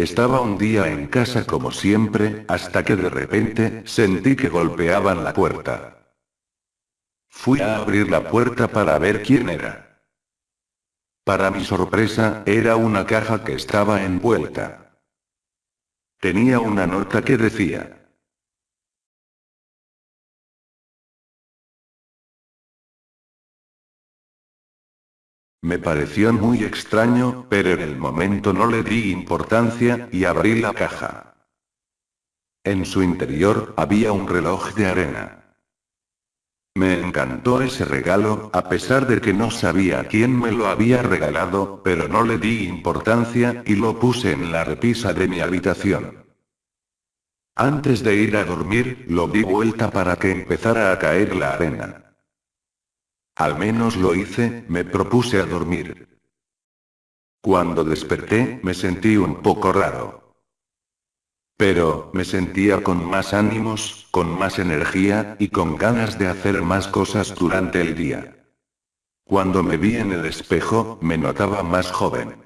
Estaba un día en casa como siempre, hasta que de repente, sentí que golpeaban la puerta. Fui a abrir la puerta para ver quién era. Para mi sorpresa, era una caja que estaba envuelta. Tenía una nota que decía, Me pareció muy extraño, pero en el momento no le di importancia, y abrí la caja. En su interior, había un reloj de arena. Me encantó ese regalo, a pesar de que no sabía quién me lo había regalado, pero no le di importancia, y lo puse en la repisa de mi habitación. Antes de ir a dormir, lo di vuelta para que empezara a caer la arena. Al menos lo hice, me propuse a dormir. Cuando desperté, me sentí un poco raro. Pero, me sentía con más ánimos, con más energía, y con ganas de hacer más cosas durante el día. Cuando me vi en el espejo, me notaba más joven.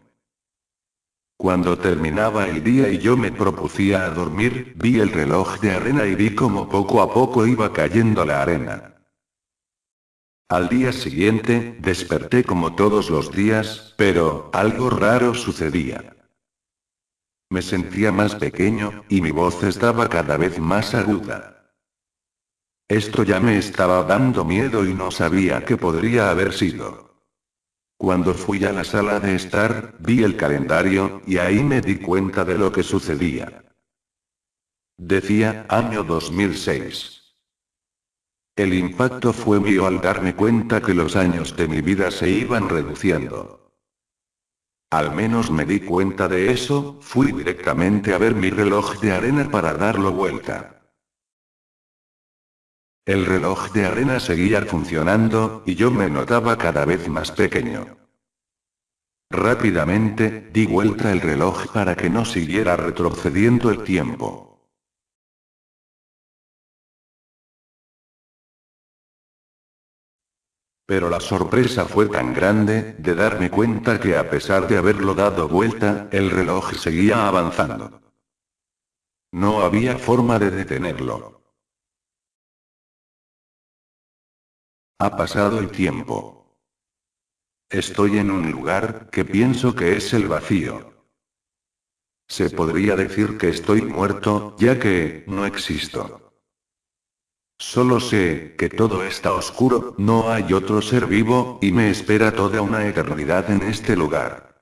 Cuando terminaba el día y yo me propucía a dormir, vi el reloj de arena y vi como poco a poco iba cayendo la arena. Al día siguiente, desperté como todos los días, pero, algo raro sucedía. Me sentía más pequeño, y mi voz estaba cada vez más aguda. Esto ya me estaba dando miedo y no sabía qué podría haber sido. Cuando fui a la sala de estar, vi el calendario, y ahí me di cuenta de lo que sucedía. Decía, año 2006. El impacto fue mío al darme cuenta que los años de mi vida se iban reduciendo. Al menos me di cuenta de eso, fui directamente a ver mi reloj de arena para darlo vuelta. El reloj de arena seguía funcionando, y yo me notaba cada vez más pequeño. Rápidamente, di vuelta el reloj para que no siguiera retrocediendo el tiempo. Pero la sorpresa fue tan grande, de darme cuenta que a pesar de haberlo dado vuelta, el reloj seguía avanzando. No había forma de detenerlo. Ha pasado el tiempo. Estoy en un lugar, que pienso que es el vacío. Se podría decir que estoy muerto, ya que, no existo. Solo sé, que todo está oscuro, no hay otro ser vivo, y me espera toda una eternidad en este lugar.